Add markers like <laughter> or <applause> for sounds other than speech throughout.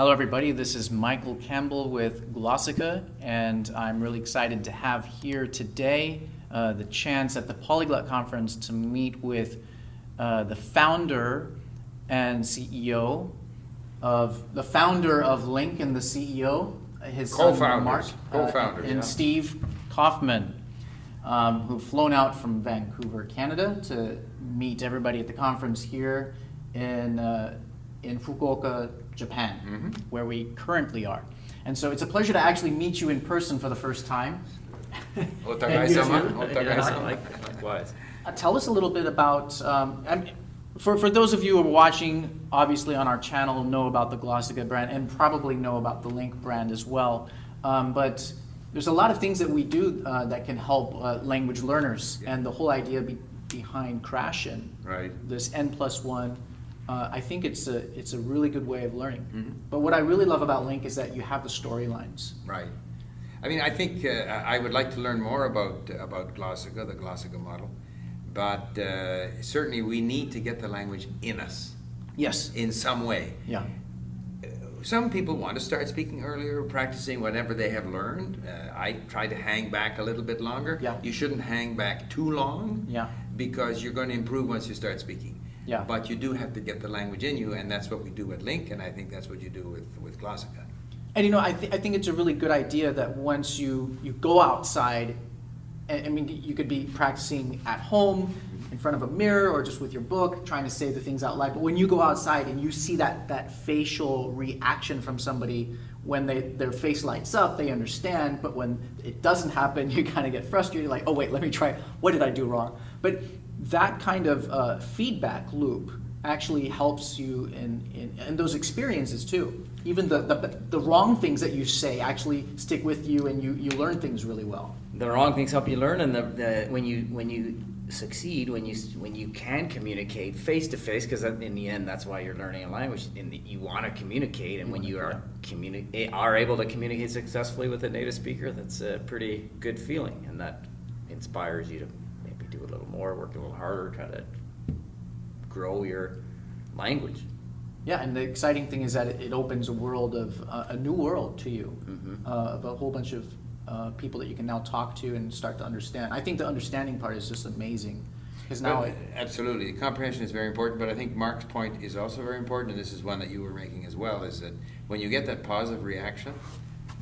Hello, everybody. This is Michael Campbell with Glossika, and I'm really excited to have here today uh, the chance at the Polyglot Conference to meet with uh, the founder and CEO of the founder of LingQ and the CEO, his Co-founders. Mark, uh, Co-founders, and yeah. Steve Kaufmann, um, who've flown out from Vancouver, Canada, to meet everybody at the conference here in uh, in Fukuoka, Japan, Mm-hmm. where we currently are. And so it's a pleasure to actually meet you in person for the first time. <laughs> And you Otagai-sama. Otagai-sama. Likewise. Uh, tell us a little bit about, um, for, for those of you who are watching, obviously on our channel, know about the Glossika brand and probably know about the LingQ brand as well. Um, but there's a lot of things that we do uh, that can help uh, language learners. And the whole idea be, behind Krashen, Right. this N plus one, uh, I think it's a, it's a really good way of learning. Mm-hmm. But what I really love about LingQ is that you have the storylines. Right. I mean, I think uh, I would like to learn more about about Glossika, the Glossika model, but uh, certainly we need to get the language in us Yes. in some way. Yeah. Some people want to start speaking earlier, practicing whatever they have learned. Uh, I try to hang back a little bit longer. Yeah. You shouldn't hang back too long. Yeah. Because you're going to improve once you start speaking. Yeah. But you do have to get the language in you, and that's what we do at LingQ, and I think that's what you do with with Glossika. And you know, I, th- I think it's a really good idea that once you, you go outside, I, I mean, you could be practicing at home in front of a mirror or just with your book, trying to say the things out loud. But when you go outside and you see that, that facial reaction from somebody, when they, their face lights up, they understand. But when it doesn't happen, <laughs> you kind of get frustrated, like, oh, wait, let me try. What did I do wrong? But that kind of uh, feedback loop actually helps you in, in, in those experiences too. Even the, the, the wrong things that you say actually stick with you and you, you learn things really well. The wrong things help you learn, and the, the when you when you succeed, when you when you can communicate face to face, because in the end, that's why you're learning a language. The, you want to communicate, and when you are communi- are able to communicate successfully with a native speaker, that's a pretty good feeling, and that inspires you to little more, work a little harder, try to grow your language. Yeah, and the exciting thing is that it, it opens a world of uh, a new world to you, Mhm. uh, of a whole bunch of uh, people that you can now talk to and start to understand. I think the understanding part is just amazing because now Well, it, absolutely, comprehension is very important. But I think Mark's point is also very important, and this is one that you were making as well. Is that when you get that positive reaction,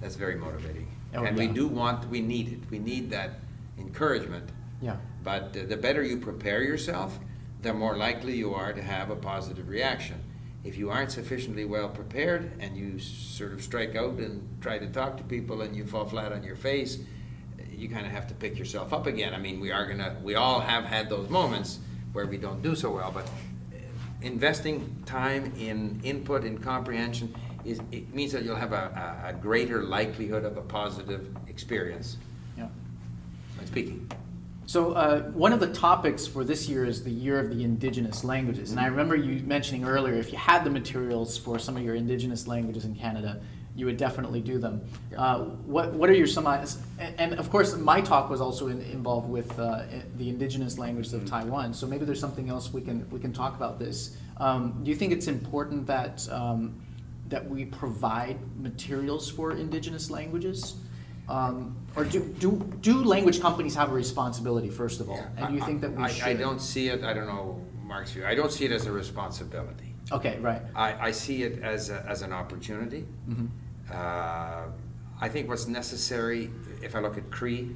that's very motivating. Oh, and we do want, we need it. We need that encouragement. yeah, But the better you prepare yourself, the more likely you are to have a positive reaction. If you aren't sufficiently well prepared and you sort of strike out and try to talk to people and you fall flat on your face, you kind of have to pick yourself up again. I mean, we are gonna, we all have had those moments where we don't do so well, but uh, investing time in input and comprehension is, it means that you'll have a, a, greater likelihood of a positive experience yeah. when speaking. So uh, one of the topics for this year is the year of the indigenous languages, and I remember you mentioning earlier if you had the materials for some of your indigenous languages in Canada, you would definitely do them. Uh, what What are your some and, and of course my talk was also in, involved with uh, the indigenous languages of Taiwan. So maybe there's something else we can we can talk about this. Um, do you think it's important that um, that we provide materials for indigenous languages? Um, or do, do, do language companies have a responsibility, first of all? And do you think that we I, should? I don't see it, I don't know Mark's view, I don't see it as a responsibility. Okay, right. I, I see it as, a, as an opportunity. Mhm. Uh, I think what's necessary, if I look at Cree,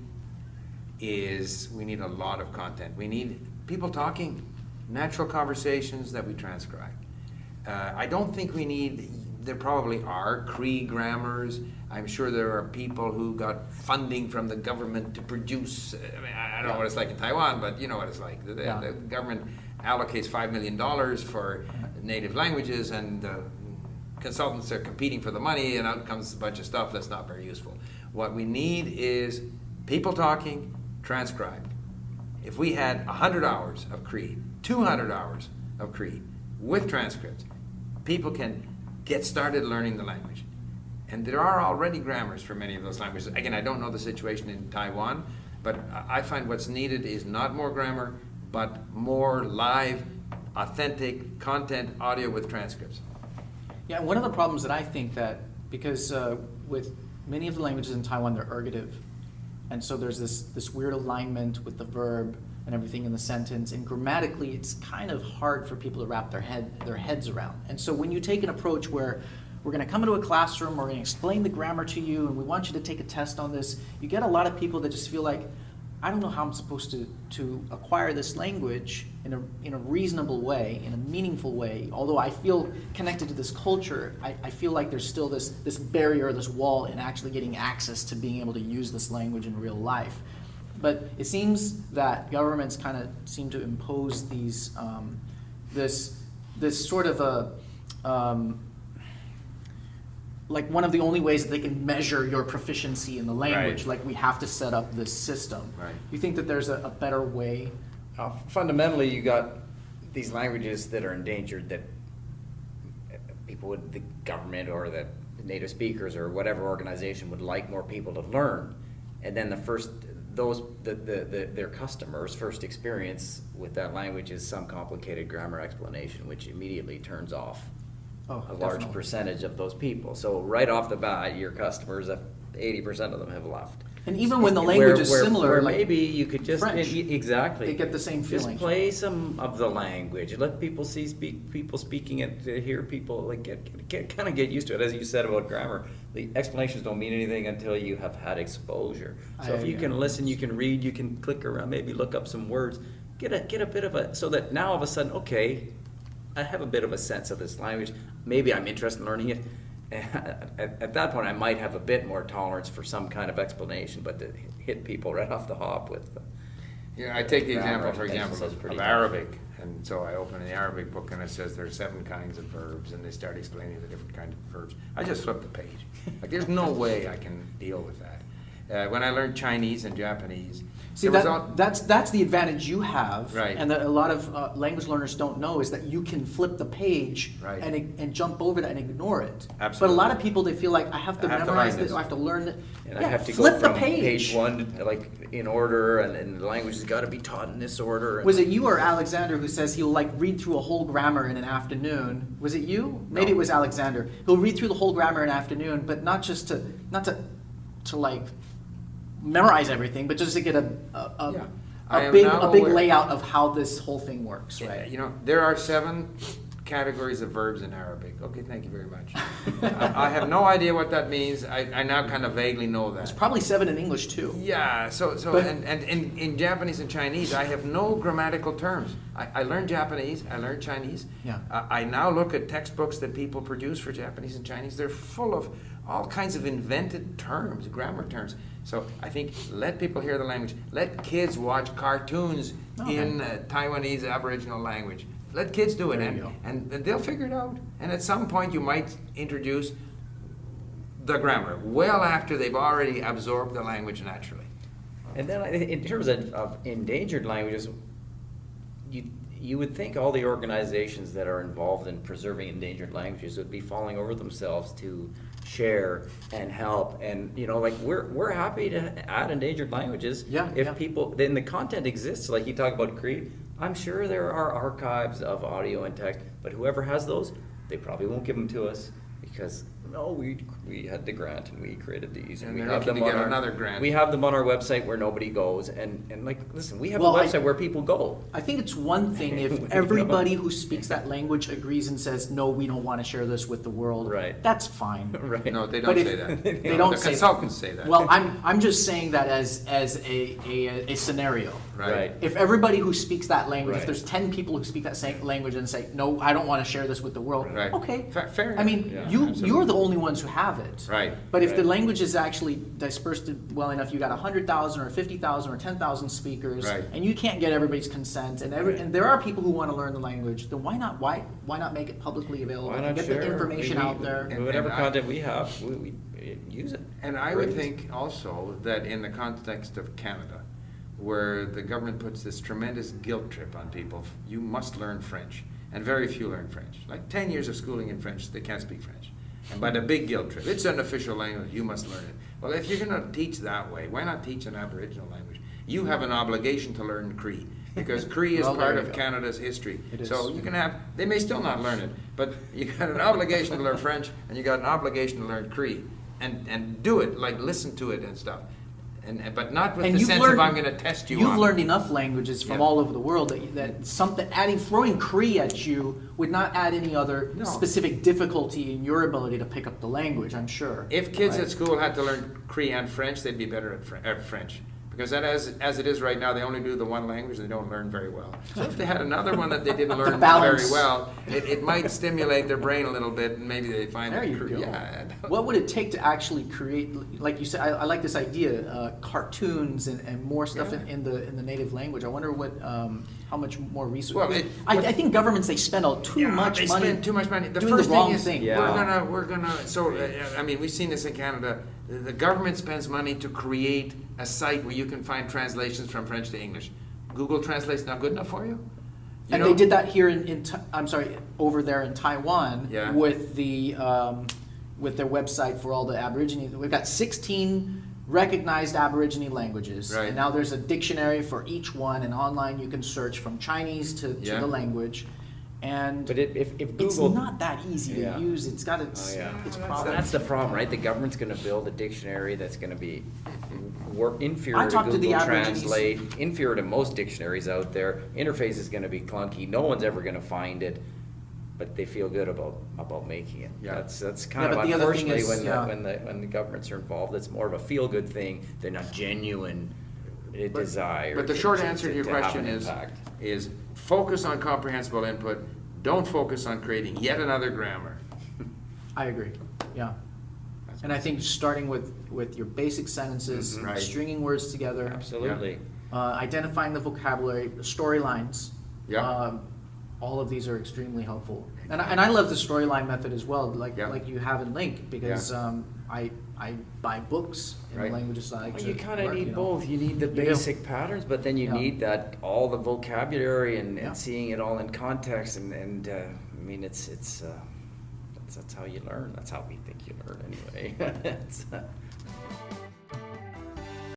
is we need a lot of content. We need people talking, natural conversations that we transcribe. Uh, I don't think we need, there probably are Cree grammars. I'm sure there are people who got funding from the government to produce, uh, I mean, I don't know what it's like in Taiwan, but you know what it's like. The, Yeah. the government allocates $5 million for native languages and the consultants are competing for the money and out comes a bunch of stuff that's not very useful. What we need is people talking, transcribed. If we had 100 hours of Cree, 200 hours of Cree with transcripts, people can get started learning the language. And there are already grammars for many of those languages. Again, I don't know the situation in Taiwan, but I find what's needed is not more grammar, but more live, authentic content, audio with transcripts. Yeah, one of the problems that I think that, because uh, with many of the languages in Taiwan, they're ergative. And so there's this, this weird alignment with the verb and everything in the sentence. And grammatically, it's kind of hard for people to wrap their head, their heads around. And so when you take an approach where we're gonna come into a classroom, we're gonna explain the grammar to you, and we want you to take a test on this, you get a lot of people that just feel like, I don't know how I'm supposed to, to acquire this language in a, in a reasonable way, in a meaningful way. Although I feel connected to this culture, I, I feel like there's still this, this barrier, this wall in actually getting access to being able to use this language in real life. But it seems that governments kind of seem to impose these, um, this, this sort of a, um, like one of the only ways that they can measure your proficiency in the language. Right. Like we have to set up this system. Right. You think that there's a, a better way? Uh, fundamentally, you got these languages that are endangered that uh, people would, the government or the native speakers or whatever organization would like more people to learn. And then the first, those, the, the, the, their customers' first experience with that language is some complicated grammar explanation, which immediately turns off Oh, a large percentage of those people. So right off the bat, your customers, uh, eighty percent of them have left. And even when the language is where- similar, where like maybe you could just French, exactly they get the same feeling. Just play some of the language. Let people see speak people speaking it. Hear people like get, get kind of get used to it. As you said about grammar, the explanations don't mean anything until you have had exposure. So I- if you can listen, you can read, you can click around, maybe look up some words. Get a get a bit of a so that now all of a sudden, okay, I have a bit of a sense of this language. Maybe I'm interested in learning it. <laughs> At, at that point, I might have a bit more tolerance for some kind of explanation, but to hit people right off the hop with, Yeah, I take the example, for example, of tough. Arabic, and so I open the Arabic book and it says there are seven kinds of verbs, and they start explaining the different kinds of verbs. I just flip the page. Like, there's no <laughs> way I can deal with that. Uh, when I learned Chinese and Japanese, See, that, all, that's, that's the advantage you have. Right. And that a lot of uh, language learners don't know is that you can flip the page Right. and, and jump over that and ignore it. Absolutely. But a lot of people, they feel like, I have to I have memorize learn this, this. I have to learn it. and I have to flip go the from page. page one, like in order, and, and the language has got to be taught in this order. Was it you or Alexander who says he'll like read through a whole grammar in an afternoon? Was it you? Maybe No. it was Alexander. He'll read through the whole grammar in an afternoon, but not just to not to to like memorize everything, but just to get a a, a, Yeah. I a am big a big aware- layout of how this whole thing works, Yeah, right? You know, there are seven categories of verbs in Arabic. Okay, thank you very much. <laughs> I, I have no idea what that means. I, I now kind of vaguely know that. It's probably seven in English too. Yeah, so, so But- and, and in, in Japanese and Chinese, I have no grammatical terms. I, I learned Japanese, I learned Chinese. Yeah. I, I now look at textbooks that people produce for Japanese and Chinese. They're full of all kinds of invented terms, grammar terms. So I think let people hear the language. Let kids watch cartoons Okay. in uh, Taiwanese Aboriginal language. Let kids do it, There and, and and they'll figure it out. And at some point, you might introduce the grammar well after they've already absorbed the language naturally. And then in terms of, of endangered languages, you, you would think all the organizations that are involved in preserving endangered languages would be falling over themselves to share and help. And, you know, like, we're, we're happy to add endangered languages. Yeah, If yeah. people, then the content exists, like you talk about Cree, I'm sure there are archives of audio and text, but whoever has those, they probably won't give them to us because, no, we, we had the grant and we created these and And we have them to on our. another grant. We have them on our website where nobody goes, and, and like, listen, we have Well, a I- website where people go. I think it's one thing if <laughs> everybody who speaks that language agrees and says, no, we don't want to share this with the world. Right. That's fine. <laughs> Right. No, they don't if- say that. <laughs> They No, don't the say consultants say that. Well, I'm, I'm just saying that as, as a, a, a scenario. Right. If everybody who speaks that language, if there's ten people who speak that same language and say, no, I don't want to share this with the world, Right. okay. Fa- fair I mean. Yeah, you, absolutely. you're the only ones who have it. Right. But if the language is actually dispersed well enough, you got hundred thousand or fifty thousand or ten thousand speakers, Right. and you can't get everybody's consent, and every, Right. and there are people who want to learn the language, then why not, why, why not make it publicly available? Why and not Get share? the information We- out there. And- Whatever and I- content we have, we, we eh, use it. And I would think also that in the context of Canada, where the government puts this tremendous guilt trip on people, you must learn French, and very few learn French. Like 10 years of schooling in French, they can't speak French. And by the big guilt trip, it's an official language, you must learn it. Well, if you're going to teach that way, why not teach an Aboriginal language? You have an obligation to learn Cree. because <laughs> Cree is Well, part of go. Canada's history. It So you can have, they may still not learn it, but you got an obligation to learn French and you got an obligation to learn Cree. And, and do it, like listen to it and stuff. And, but not with And the sense learned, of I'm gonna test you. You've it." learned enough languages from Yeah. all over the world that, that something, adding, throwing Cree at you would not add any other No. specific difficulty in your ability to pick up the language, I'm sure. If kids Right? at school had to learn Cree and French, they'd be better at, Fr- at French. Because that as, as it is right now, they only do the one language, they don't learn very well. So if they had another one that they didn't <laughs> learn very well, it, it might stimulate their brain a little bit and maybe they find There that you Cree, go. yeah. What would it take to actually create, like you said, I, I like this idea, uh, cartoons and, and more stuff in, Yeah. in the in the native language. I wonder what, um, how much more research. Well, it- I, I think governments they spend all too Yeah, much they money. spend too much money. The doing first the wrong thing is, thing. Yeah. we're gonna, we're gonna, so, uh, I mean, we've seen this in Canada. The, the government spends money to create a site where you can find translations from French to English. Google Translate's not good enough for you? You And know? they did that here in, in I'm sorry, over there in Taiwan Yeah. with the um, with their website for all the Aborigine. We've got 16 recognized Aborigine languages, Right. and now there's a dictionary for each one, and online you can search from Chinese to, to Yeah. the language. And But it, if, if it's Google. not that easy Yeah. to use. It's got its Oh, yeah. its That's- problems. That's the problem, right? The government's gonna build a dictionary that's gonna be work I inferior to talked to the Google Aborigines. Translate, inferior to most dictionaries out there. Interface is gonna be clunky. No one's ever gonna find it, but they feel good about, about making it. Yeah. That's, that's Yeah, kind of but the other thing unfortunately is, when the, yeah. when the, when the governments are involved, it's more of a feel-good thing. They're not genuine But- desire. But the to- short to- answer to to- your to have question is, impact. is focus on comprehensible input. Don't focus on creating yet another grammar. I agree. Yeah. That's And I think starting with with your basic sentences, Mhm. Right. stringing words together, Absolutely. uh, identifying the vocabulary, the storylines. Yeah. Um, all of these are extremely helpful, and I, and I love the storyline method as well, like Yeah. like you have in LingQ, because Yeah. um, I I buy books in Right. the languages I like Well, you kind of work, need know. both. You need the You do. basic patterns, but then you Yeah. need that all the vocabulary and, Yeah. and seeing it all in context. And, and uh, I mean, it's it's uh, that's, that's how you learn. That's how we think you learn anyway. <laughs> It's, uh,